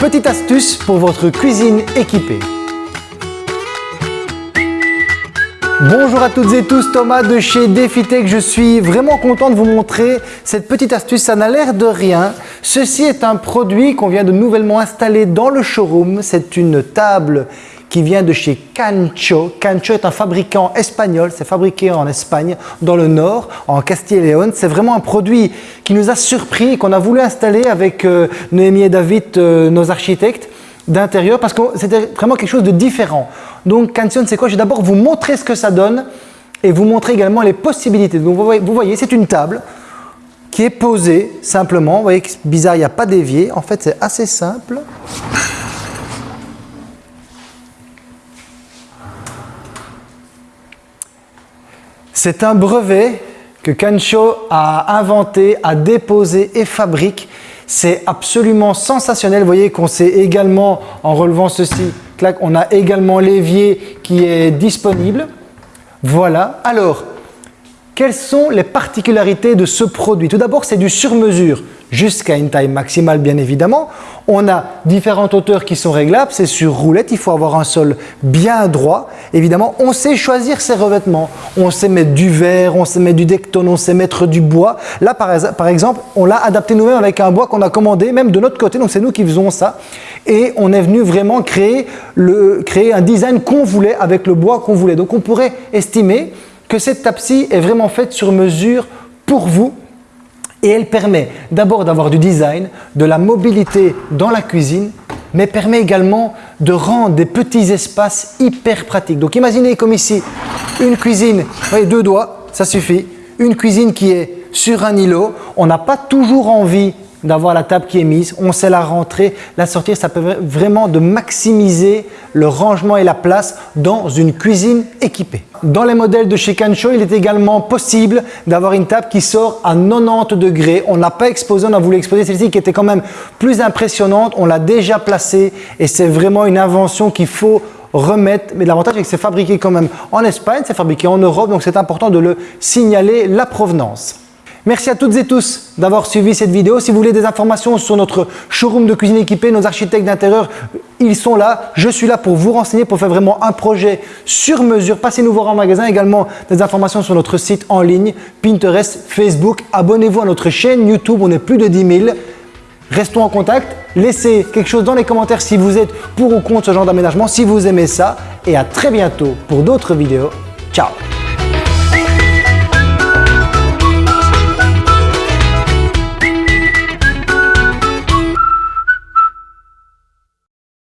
Petite astuce pour votre cuisine équipée. Bonjour à toutes et tous, Thomas de chez DefiTech. Je suis vraiment content de vous montrer cette petite astuce. Ça n'a l'air de rien. Ceci est un produit qu'on vient de nouvellement installer dans le showroom. C'est une table qui vient de chez Cancho. Cancho est un fabricant espagnol, c'est fabriqué en Espagne, dans le nord, en Castille et Léon. C'est vraiment un produit qui nous a surpris, qu'on a voulu installer avec euh, Noémie et David, euh, nos architectes d'intérieur, parce que c'était vraiment quelque chose de différent. Donc Cancho, c'est quoi? Je vais d'abord vous montrer ce que ça donne et vous montrer également les possibilités. Donc vous voyez, vous voyez c'est une table qui est posée simplement. Vous voyez que bizarre, il n'y a pas d'évier. En fait, c'est assez simple. C'est un brevet que Kancho a inventé, a déposé et fabrique. C'est absolument sensationnel. Vous voyez qu'on sait également, en relevant ceci, on a également l'évier qui est disponible. Voilà. Alors, quelles sont les particularités de ce produit? Tout d'abord, c'est du sur-mesure jusqu'à une taille maximale bien évidemment. On a différentes hauteurs qui sont réglables, c'est sur roulette, il faut avoir un sol bien droit. Évidemment, on sait choisir ses revêtements. On sait mettre du verre, on sait mettre du dectone, on sait mettre du bois. Là, par, exemple, on l'a adapté nous-mêmes avec un bois qu'on a commandé, même de notre côté, donc c'est nous qui faisons ça. Et on est venu vraiment créer, le, créer un design qu'on voulait avec le bois qu'on voulait. Donc on pourrait estimer que cette table-ci est vraiment faite sur mesure pour vous et elle permet d'abord d'avoir du design, de la mobilité dans la cuisine, mais permet également de rendre des petits espaces hyper pratiques. Donc imaginez comme ici, une cuisine, voyez, deux doigts, ça suffit, une cuisine qui est sur un îlot, on n'a pas toujours envie d'avoir la table qui est mise, on sait la rentrer, la sortir, ça peut vraiment de maximiser le rangement et la place dans une cuisine équipée. Dans les modèles de chez Cancho, il est également possible d'avoir une table qui sort à 90 degrés. On n'a pas exposé, on a voulu exposer celle-ci qui était quand même plus impressionnante. On l'a déjà placée et c'est vraiment une invention qu'il faut remettre. Mais l'avantage est que c'est fabriqué quand même en Espagne, c'est fabriqué en Europe, donc c'est important de le signaler, la provenance. Merci à toutes et tous d'avoir suivi cette vidéo. Si vous voulez des informations sur notre showroom de cuisine équipée, nos architectes d'intérieur, ils sont là. Je suis là pour vous renseigner, pour faire vraiment un projet sur mesure. Passez nous voir en magasin. Également des informations sur notre site en ligne, Pinterest, Facebook. Abonnez-vous à notre chaîne YouTube. On est plus de 10 000. Restons en contact. Laissez quelque chose dans les commentaires si vous êtes pour ou contre ce genre d'aménagement, si vous aimez ça. Et à très bientôt pour d'autres vidéos. Ciao